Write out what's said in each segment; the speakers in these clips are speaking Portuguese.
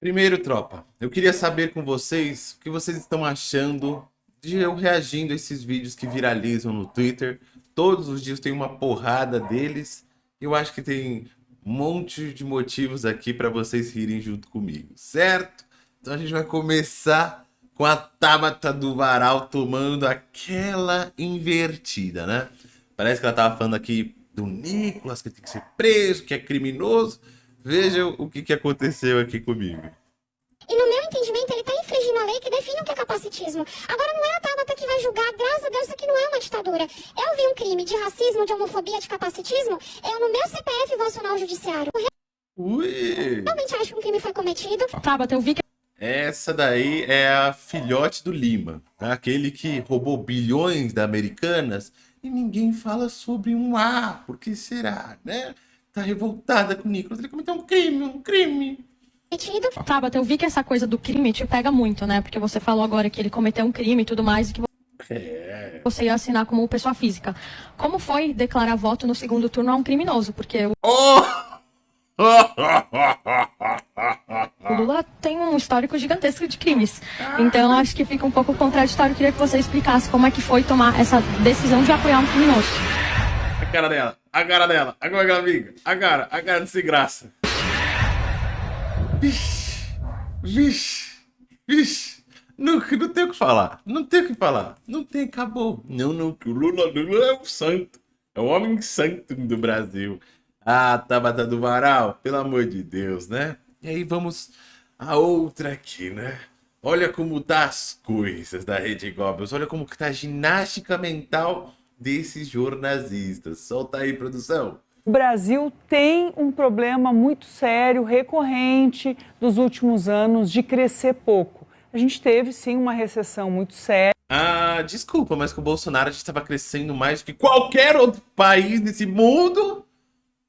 Primeiro, tropa, eu queria saber com vocês o que vocês estão achando de eu reagindo a esses vídeos que viralizam no Twitter. Todos os dias tem uma porrada deles. Eu acho que tem um monte de motivos aqui para vocês rirem junto comigo, certo? Então a gente vai começar com a Tabata do Varal tomando aquela invertida, né? Parece que ela tava falando aqui do Nicolas, que tem que ser preso, que é criminoso. Veja o que, que aconteceu aqui comigo. E no meu entendimento, ele está infringindo a lei que define o que é capacitismo. Agora, não é a Tabata que vai julgar, graças a Deus, isso aqui não é uma ditadura. Eu vi um crime de racismo, de homofobia, de capacitismo, eu no meu CPF vou acionar o judiciário. Ui! Realmente acho que um crime foi cometido. Tabata, eu vi que Essa daí é a filhote do Lima, tá? aquele que roubou bilhões da Americanas e ninguém fala sobre um A. Por que será, né? Tá revoltada com o Nicolas. Ele cometeu um crime, um crime. cometido. Tabata, eu vi que essa coisa do crime te pega muito, né? Porque você falou agora que ele cometeu um crime e tudo mais e que É. você ia assinar como pessoa física. Como foi declarar voto no segundo turno a um criminoso? Porque o Oh! Lula tem um histórico gigantesco de crimes. Então eu acho que fica um pouco contraditório. Eu queria que você explicasse como é que foi tomar essa decisão de apoiar um criminoso. A cara dela, a cara dela, a cara dela, amiga, a cara, a cara de sem graça. Vixe, vixe, vixe. Não, não tem o que falar, não tem o que falar, não tem, acabou. Não, não, que o Lula, Lula é o santo, é o homem santo do Brasil. Ah, Tabata do Varal, pelo amor de Deus, né? E aí vamos a outra aqui, né? Olha como tá as coisas da Rede Goblins, olha como que tá a ginástica mental desses jornalistas. Solta aí, produção. O Brasil tem um problema muito sério, recorrente dos últimos anos de crescer pouco. A gente teve sim uma recessão muito séria. Ah, desculpa, mas com o Bolsonaro a gente estava crescendo mais do que qualquer outro país nesse mundo.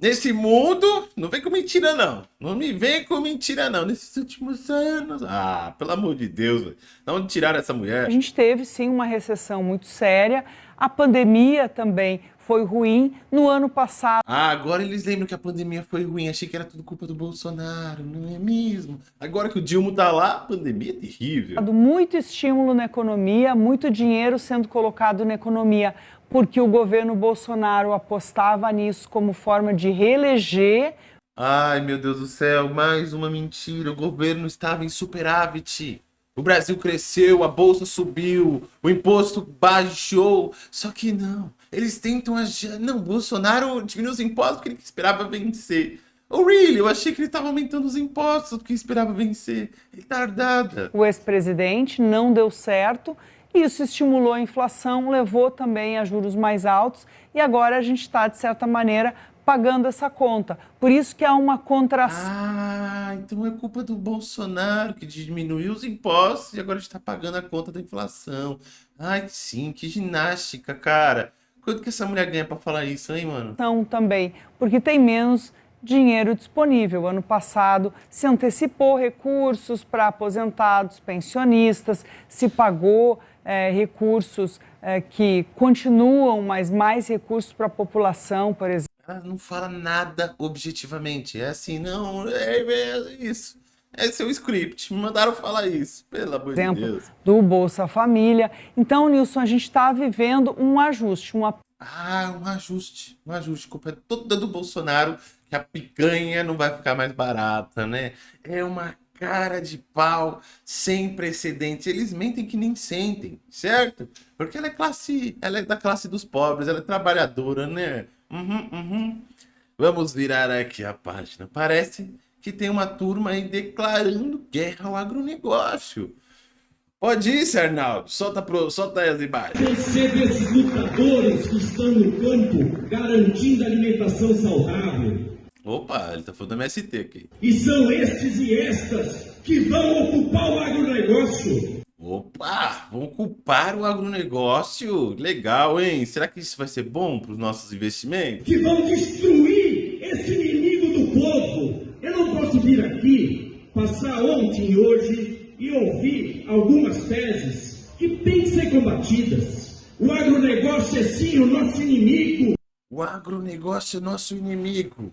Nesse mundo, não vem com mentira não. Não me vem com mentira não. Nesses últimos anos. Ah, pelo amor de Deus, onde tiraram essa mulher? A gente teve sim uma recessão muito séria. A pandemia também foi ruim. No ano passado, Ah, agora eles lembram que a pandemia foi ruim. Achei que era tudo culpa do Bolsonaro, não é mesmo? Agora que o Dilma tá lá, a pandemia é terrível. muito estímulo na economia, muito dinheiro sendo colocado na economia, porque o governo Bolsonaro apostava nisso como forma de reeleger Ai, meu Deus do céu, mais uma mentira. O governo estava em superávit. O Brasil cresceu, a bolsa subiu, o imposto baixou. Só que não, eles tentam agir. Não, Bolsonaro diminuiu os impostos porque ele esperava vencer. Oh, really? Eu achei que ele estava aumentando os impostos porque esperava vencer. Retardada. o ex-presidente, não deu certo. Isso estimulou a inflação, levou também a juros mais altos e agora a gente está, de certa maneira, pagando essa conta. Por isso que há uma contração. Ah, então é culpa do Bolsonaro que diminuiu os impostos e agora está pagando a conta da inflação. Ai, sim, que ginástica, cara. Quanto que essa mulher ganha pra falar isso, hein, mano? também, porque tem menos dinheiro disponível. Ano passado se antecipou recursos para aposentados, pensionistas, se pagou eh, recursos eh, que continuam, mas mais recursos para a população, por exemplo. Ela não fala nada objetivamente. É assim, não, é, é isso. É o script. Me mandaram falar isso. Pelo amor de exemplo, Deus. do Bolsa Família. Então, Nilson, a gente está vivendo um ajuste, uma Ah, um ajuste. Um ajuste. Culpa é toda do Bolsonaro que a picanha não vai ficar mais barata, né? É uma cara de pau sem precedentes. Eles mentem que nem sentem, certo? Porque ela é classe, ela é da classe dos pobres, ela é trabalhadora, né? Uhum, uhum. Vamos virar aqui a página. Parece que tem uma turma aí declarando guerra ao agronegócio. Pode ir, Sr. Arnaldo. Solta, pro, solta as imagens. Percebe esses lutadores que estão no campo garantindo alimentação saudável. Opa, ele tá falando do MST aqui. E são estes e estas que vão ocupar o agronegócio. Opa, vão culpar o agronegócio. Legal, hein? Será que isso vai ser bom para os nossos investimentos? Que vão destruir esse inimigo do povo. Eu não posso vir aqui, passar ontem e hoje e ouvir algumas teses que têm que ser combatidas. O agronegócio é sim o nosso inimigo. O agronegócio é nosso inimigo.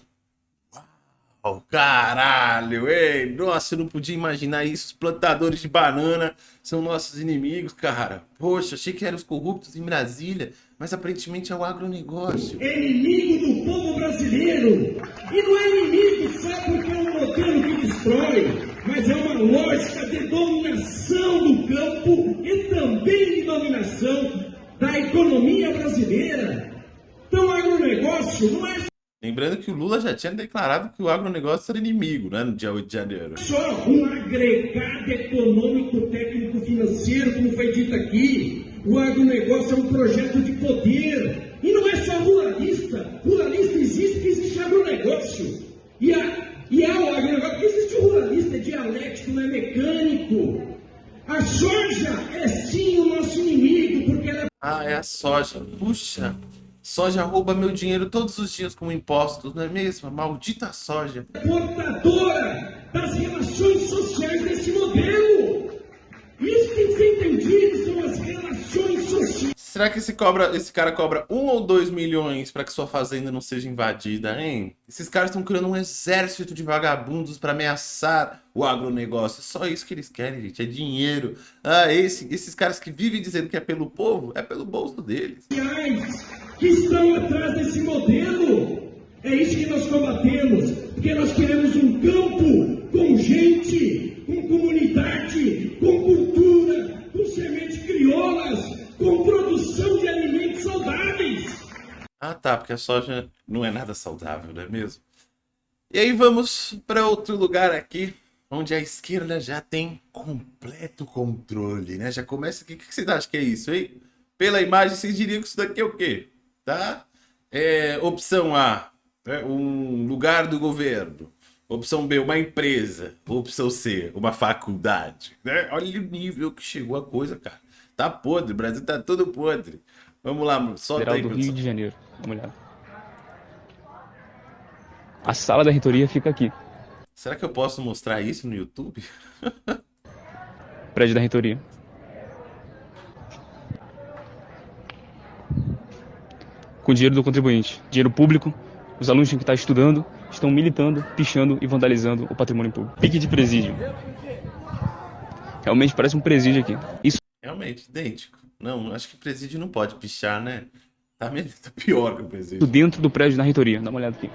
Oh, caralho, ei, nossa, eu não podia imaginar isso. Os plantadores de banana são nossos inimigos, cara. Poxa, achei que eram os corruptos em Brasília, mas aparentemente é o agronegócio. É inimigo do povo brasileiro. E não é inimigo só porque é um modelo que destrói, mas é uma lógica de dominação do campo e também de dominação da economia brasileira. Então, agronegócio não é Lembrando que o Lula já tinha declarado que o agronegócio era inimigo, né, no dia 8 de janeiro. só um agregado econômico, técnico, financeiro, como foi dito aqui. O agronegócio é um projeto de poder. E não é só ruralista. Ruralista existe porque existe agronegócio. E, a, e há o agronegócio porque existe o ruralista, é dialético, não é mecânico. A soja é sim o nosso inimigo, porque ela é Ah, é a soja. Puxa, soja rouba meu dinheiro todos os dias com impostos, não é mesmo? A maldita soja. portadora das relações sociais desse modelo. Isso tem que ser entendido, são as relações sociais. Será que esse, cobra, esse cara cobra um ou dois milhões para que sua fazenda não seja invadida, hein? Esses caras estão criando um exército de vagabundos para ameaçar o agronegócio. Só isso que eles querem, gente, é dinheiro. Ah, esse, esses caras que vivem dizendo que é pelo povo, é pelo bolso deles. Que estão atrás desse modelo. É isso que nós combatemos, porque nós queremos um campo com gente, com comunidade, com cultura, com sementes crioulas, com produção de alimentos saudáveis. Ah, tá, porque a soja não é nada saudável, não é mesmo? E aí vamos para outro lugar aqui, onde a esquerda já tem completo controle, né? Já começa aqui. O que vocês acham que é isso, hein? Pela imagem, vocês diriam que isso daqui é o quê? Tá? É, opção A, né, um lugar do governo. Opção B, uma empresa. Opção C, uma faculdade. Né? Olha o nível que chegou a coisa, cara. Tá podre, o Brasil tá todo podre. Vamos lá, solta Federal aí, do Rio produção. de Janeiro. Uma olhada. A sala da reitoria fica aqui. Será que eu posso mostrar isso no YouTube? Prédio da reitoria. Com dinheiro do contribuinte. Dinheiro público. Os alunos que estão estudando estão militando, pichando e vandalizando o patrimônio público. Pique de presídio. Realmente parece um presídio aqui. Isso Realmente, idêntico. Não, acho que presídio não pode pichar, né? Tá, tá pior que o presídio. dentro do prédio da reitoria. Dá uma olhada aqui.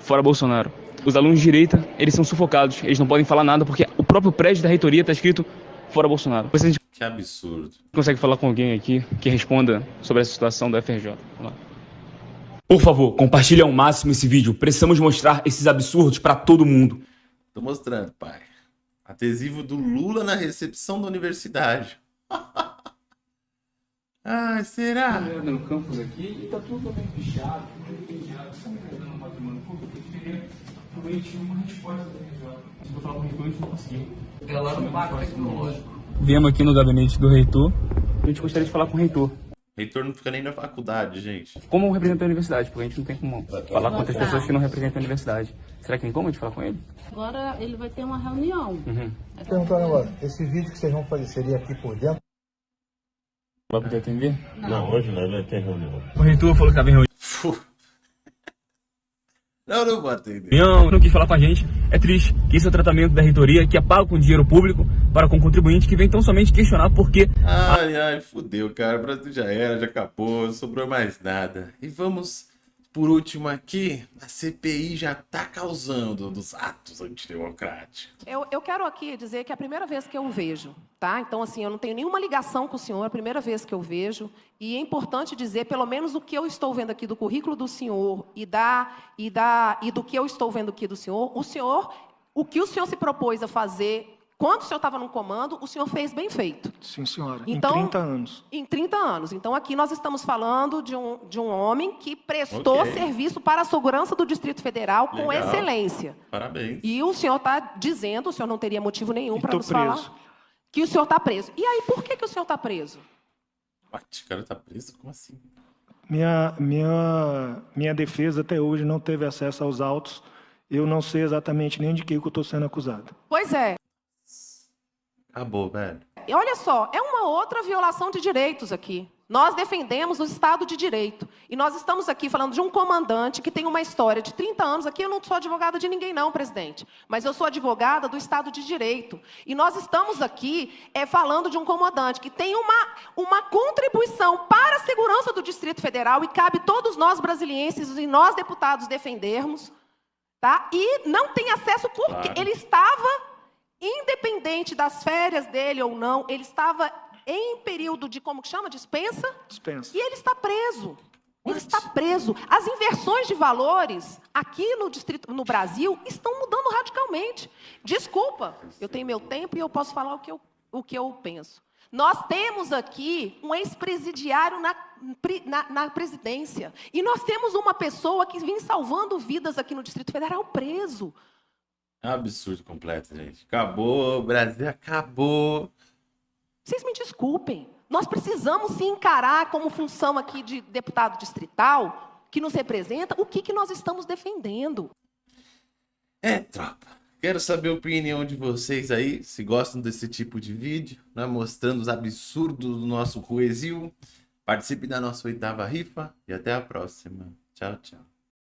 Fora Bolsonaro. Os alunos de direita, eles são sufocados. Eles não podem falar nada porque o próprio prédio da reitoria está escrito fora Bolsonaro. Você Que absurdo. consegue falar com alguém aqui que responda sobre essa situação da FRJ? Vamos lá. Por favor, compartilhe ao máximo esse vídeo. Precisamos mostrar esses absurdos para todo mundo. Tô mostrando, pai. Adesivo do Lula na recepção da universidade. Ai, será? No campus aqui e tá tudo bem pichado. Realmente uma resposta da FRJ. Se eu falar com o reitor, a gente não conseguiu. Ela não paga tecnológico. Viemos aqui no gabinete do reitor. A gente gostaria de falar com o reitor. Reitor não fica nem na faculdade, gente. Como representante da universidade, porque a gente não tem como falar com outras pessoas que não representam a universidade. Será que tem como a gente falar com ele? Agora ele vai ter uma reunião. perguntar um negócio. Esse vídeo que vocês vão fazer seria aqui por dentro? Vai poder atender? Não, hoje não, ele tem reunião. O reitor falou que estava em reunião. Não, não vou atender. Não, não quis falar com a gente. É triste que esse é o tratamento da reitoria, que é pago com dinheiro público para com contribuinte que vem tão somente questionar por que Ai, ai, fudeu, cara. O Brasil já era, já acabou, não sobrou mais nada. E vamos, por último aqui, a CPI já tá causando dos atos antidemocráticos. Eu, eu quero aqui dizer que é a primeira vez que eu vejo, tá? Então, assim, eu não tenho nenhuma ligação com o senhor, é a primeira vez que eu vejo. E é importante dizer, pelo menos o que eu estou vendo aqui do currículo do senhor e, da, e, da, e do que eu estou vendo aqui do senhor, o senhor, o que o senhor se propôs a fazer quando o senhor estava no comando, o senhor fez bem feito. Sim, senhora. Então- em 30 anos. Em 30 anos. Então, aqui nós estamos falando de um, de um homem que prestou Ok. serviço para a segurança do Distrito Federal com Legal. excelência. Parabéns. E o senhor está dizendo, o senhor não teria motivo nenhum para nos preso. falar, que o senhor está preso. E aí, por que, que o senhor está preso? O cara tá preso? Como assim? Minha, minha, minha defesa até hoje não teve acesso aos autos. Eu não sei exatamente nem de que que eu estou sendo acusado. Pois é. Acabou, velho. E olha só, é uma outra violação de direitos aqui. Nós defendemos o Estado de Direito. E nós estamos aqui falando de um comandante que tem uma história de 30 anos. Aqui eu não sou advogada de ninguém, não, presidente. Mas eu sou advogada do Estado de Direito. E nós estamos aqui é, falando de um comandante que tem uma, uma contribuição para a segurança do Distrito Federal e cabe todos nós brasilienses e nós deputados defendermos. Tá? E não tem acesso porque claro. ele estava, independente das férias dele ou não, ele estava em período de, como que chama? Dispensa? Dispensa. E ele está preso. Ele está preso. As inversões de valores aqui no distrito, no Brasil, estão mudando radicalmente. Desculpa, eu tenho meu tempo e eu posso falar o que eu, o que eu penso. Nós temos aqui um ex-presidiário na, na, na, presidência. E nós temos uma pessoa que vem salvando vidas aqui no Distrito Federal preso. É absurdo completo, gente. Acabou, Brasil acabou. Vocês me desculpem. Nós precisamos se encarar como função aqui de deputado distrital, que nos representa, o que, que nós estamos defendendo. É, tropa. Quero saber a opinião de vocês aí, se gostam desse tipo de vídeo, né, mostrando os absurdos do nosso Ruesil. Participe da nossa oitava rifa e até a próxima. Tchau, tchau.